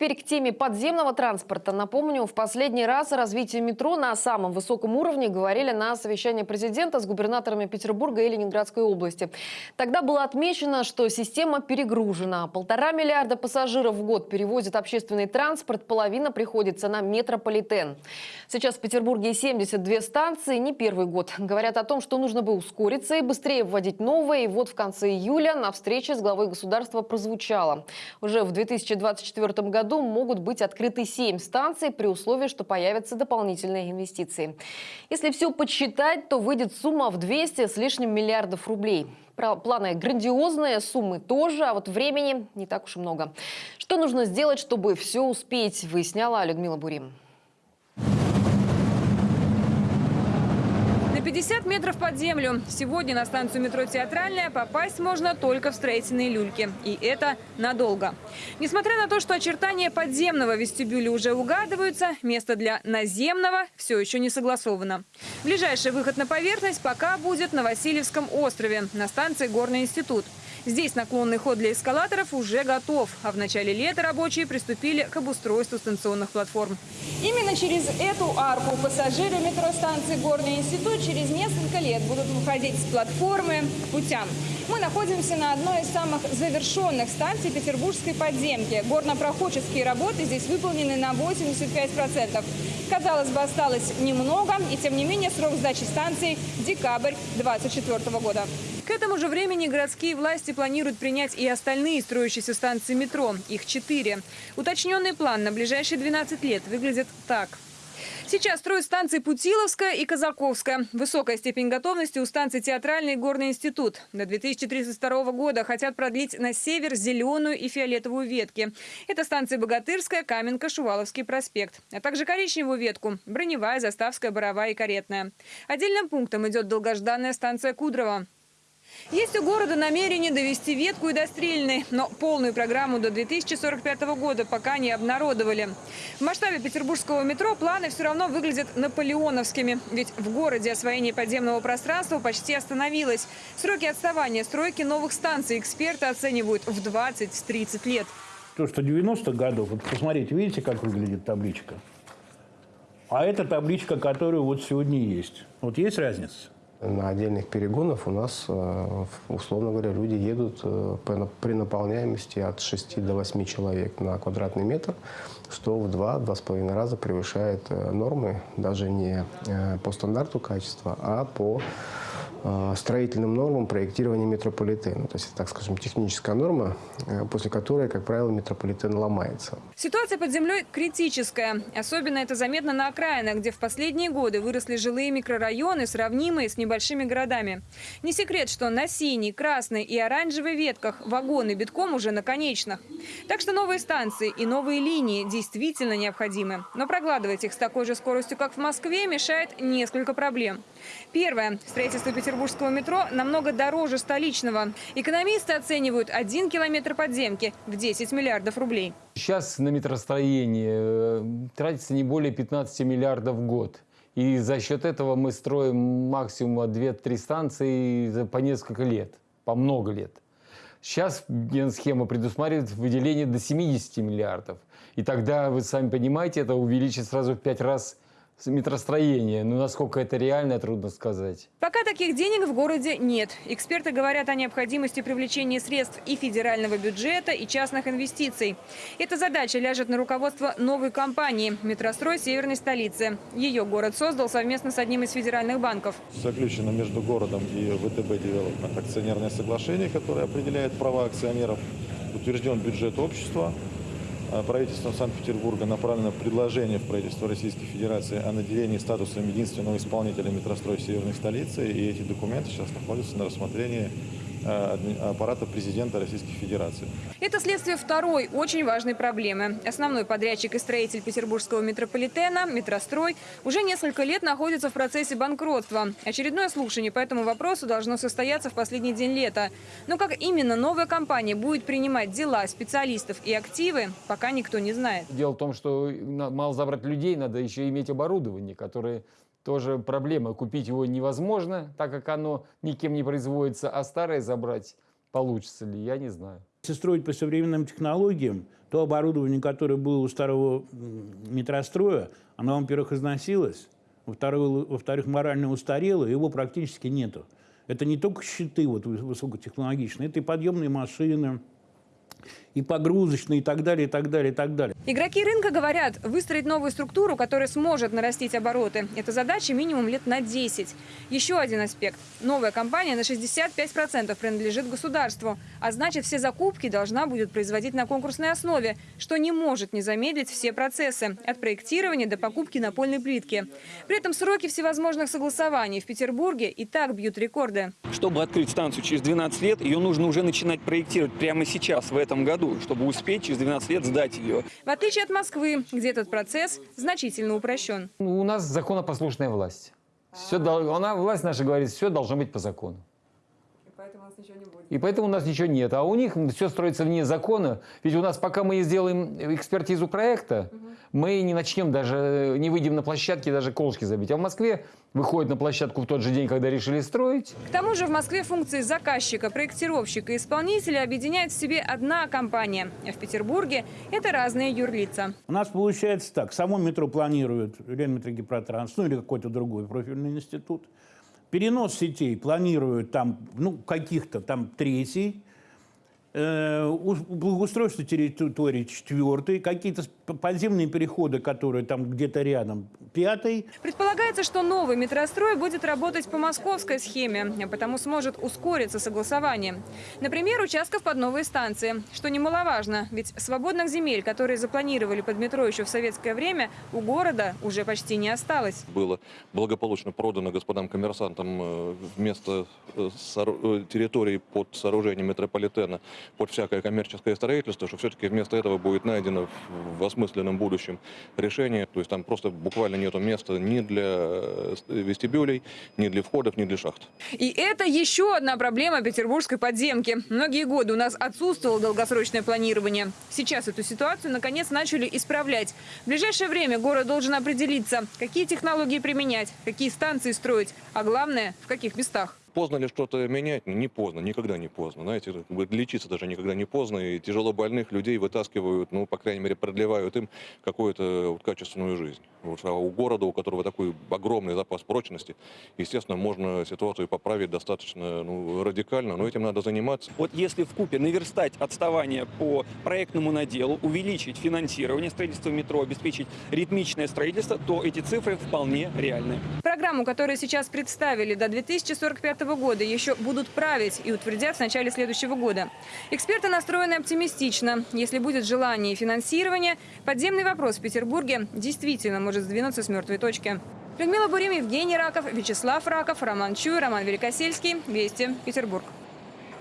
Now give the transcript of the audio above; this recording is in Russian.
теперь к теме подземного транспорта. Напомню, в последний раз о развитии метро на самом высоком уровне говорили на совещании президента с губернаторами Петербурга и Ленинградской области. Тогда было отмечено, что система перегружена. Полтора миллиарда пассажиров в год перевозит общественный транспорт, половина приходится на метрополитен. Сейчас в Петербурге 72 станции, не первый год. Говорят о том, что нужно бы ускориться и быстрее вводить новые. И вот в конце июля на встрече с главой государства прозвучало. Уже в 2024 году могут быть открыты 7 станций при условии, что появятся дополнительные инвестиции. Если все подсчитать, то выйдет сумма в 200 с лишним миллиардов рублей. Планы грандиозные, суммы тоже, а вот времени не так уж и много. Что нужно сделать, чтобы все успеть, выясняла Людмила Бурим. 50 метров под землю. Сегодня на станцию метро «Театральная» попасть можно только в строительные люльки. И это надолго. Несмотря на то, что очертания подземного вестибюля уже угадываются, место для наземного все еще не согласовано. Ближайший выход на поверхность пока будет на Васильевском острове, на станции «Горный институт». Здесь наклонный ход для эскалаторов уже готов, а в начале лета рабочие приступили к обустройству станционных платформ. Именно через эту арку пассажиры метростанции «Горный институт» через несколько лет будут выходить с платформы к путям. Мы находимся на одной из самых завершенных станций петербургской подземки. Горнопроходческие работы здесь выполнены на 85%. Казалось бы, осталось немного, и тем не менее срок сдачи станции – декабрь 2024 года. К этому же времени городские власти планируют принять и остальные строящиеся станции метро. Их четыре. Уточненный план на ближайшие 12 лет выглядит так. Сейчас строят станции Путиловская и Казаковская. Высокая степень готовности у станции Театральный и Горный институт. До 2032 года хотят продлить на север зеленую и фиолетовую ветки. Это станции Богатырская, Каменка, Шуваловский проспект. А также коричневую ветку – Броневая, Заставская, Боровая и Каретная. Отдельным пунктом идет долгожданная станция Кудрово. Есть у города намерение довести ветку и до Стрельной, но полную программу до 2045 года пока не обнародовали. В масштабе петербургского метро планы все равно выглядят наполеоновскими, ведь в городе освоение подземного пространства почти остановилось. Сроки отставания стройки новых станций эксперты оценивают в 20-30 лет. То, что 90-х годов, вот посмотрите, видите, как выглядит табличка? А это табличка, которая вот сегодня есть. Вот есть разница? На отдельных перегонах у нас, э, условно говоря, люди едут э, при наполняемости от 6 до 8 человек на квадратный метр, что в 2-2,5 раза превышает э, нормы даже не по стандарту качества, а по строительным нормам проектирования метрополитена. То есть, так скажем, техническая норма, э, после которой, как правило, метрополитен ломается. Ситуация под землей критическая. Особенно это заметно на окраинах, где в последние годы выросли жилые микрорайоны, сравнимые с небольшими городами. Не секрет, что на синей, красной и оранжевой ветках вагоны битком уже на конечных. Так что новые станции и новые линии действительно необходимы. Но прогладывать их с такой же скоростью, как в Москве, мешает несколько проблем. Первое. Строительство петербургского метро намного дороже столичного. Экономисты оценивают один километр подземки в 10 миллиардов рублей. Сейчас на метростроение э, тратится не более 15 миллиардов в год. И за счет этого мы строим максимум 2-3 станции по несколько лет, по много лет. Сейчас генсхема предусматривает выделение до 70 миллиардов. И тогда, вы сами понимаете, это увеличит сразу в 5 раз метростроения. Но насколько это реально, трудно сказать. Пока таких денег в городе нет. Эксперты говорят о необходимости привлечения средств и федерального бюджета, и частных инвестиций. Эта задача ляжет на руководство новой компании «Метрострой Северной столицы». Ее город создал совместно с одним из федеральных банков. Заключено между городом и ВТБ Девелопмент акционерное соглашение, которое определяет права акционеров. Утвержден бюджет общества, правительством Санкт-Петербурга направлено предложение в правительство Российской Федерации о наделении статусом единственного исполнителя метрострой Северной столицы. И эти документы сейчас находятся на рассмотрении аппарата президента Российской Федерации. Это следствие второй очень важной проблемы. Основной подрядчик и строитель петербургского метрополитена, метрострой, уже несколько лет находится в процессе банкротства. Очередное слушание по этому вопросу должно состояться в последний день лета. Но как именно новая компания будет принимать дела специалистов и активы, пока никто не знает. Дело в том, что мало забрать людей, надо еще иметь оборудование, которое тоже проблема. Купить его невозможно, так как оно никем не производится, а старое забрать получится ли, я не знаю. Если строить по современным технологиям, то оборудование, которое было у старого метростроя, оно, во-первых, износилось, во-вторых, во-вторых, морально устарело, его практически нету. Это не только щиты вот, выс- высокотехнологичные, это и подъемные машины, и погрузочные, и так далее, и так далее, и так далее. Игроки рынка говорят, выстроить новую структуру, которая сможет нарастить обороты. Это задача минимум лет на 10. Еще один аспект. Новая компания на 65% принадлежит государству. А значит, все закупки должна будет производить на конкурсной основе, что не может не замедлить все процессы. От проектирования до покупки напольной плитки. При этом сроки всевозможных согласований в Петербурге и так бьют рекорды. Чтобы открыть станцию через 12 лет, ее нужно уже начинать проектировать прямо сейчас, в этом году, чтобы успеть через 12 лет сдать ее. В отличие от Москвы, где этот процесс значительно упрощен. У нас законопослушная власть. Все, она, власть наша говорит, все должно быть по закону. И поэтому у нас ничего нет. А у них все строится вне закона. Ведь у нас, пока мы не сделаем экспертизу проекта, мы не начнем даже, не выйдем на площадке даже колышки забить. А в Москве выходят на площадку в тот же день, когда решили строить. К тому же в Москве функции заказчика, проектировщика и исполнителя объединяет в себе одна компания. А в Петербурге это разные юрлица. У нас получается так. Само метро планирует Ленметрогипротранс, ну или какой-то другой профильный институт. Перенос сетей планирует там, ну, каких-то там третий. Э, Благоустройство территории четвертый. Какие-то подземные переходы, которые там где-то рядом, пятый. Предполагается, что новый метрострой будет работать по московской схеме, а потому сможет ускориться согласование. Например, участков под новые станции, что немаловажно, ведь свободных земель, которые запланировали под метро еще в советское время, у города уже почти не осталось. было благополучно продано господам коммерсантам э, вместо э, территории под сооружением метрополитена под всякое коммерческое строительство, что все-таки вместо этого будет найдено в- осмысленном будущем решение. То есть там просто буквально нету места ни для э, вестибюлей, ни для входов, ни для шахт. И это еще одна проблема петербургской подземки. Многие годы у нас отсутствовало долгосрочное планирование. Сейчас эту ситуацию наконец начали исправлять. В ближайшее время город должен определиться, какие технологии применять, какие станции строить, а главное, в каких местах. Поздно ли что-то менять? Не поздно, никогда не поздно. Знаете, как бы лечиться даже никогда не поздно. И тяжело больных людей вытаскивают, ну, по крайней мере, продлевают им какую-то вот качественную жизнь. Вот, а у города, у которого такой огромный запас прочности, естественно, можно ситуацию поправить достаточно ну, радикально, но этим надо заниматься. Вот если в купе наверстать отставание по проектному наделу, увеличить финансирование строительства метро, обеспечить ритмичное строительство, то эти цифры вполне реальны. Программу, которую сейчас представили до 2045 года, еще будут править и утвердят в начале следующего года. Эксперты настроены оптимистично. Если будет желание и финансирование, подземный вопрос в Петербурге действительно может сдвинуться с мертвой точки. Людмила Бурим, Евгений Раков, Вячеслав Раков, Роман Чуй, Роман Великосельский. Вести. Петербург.